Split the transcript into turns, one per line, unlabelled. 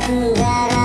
that I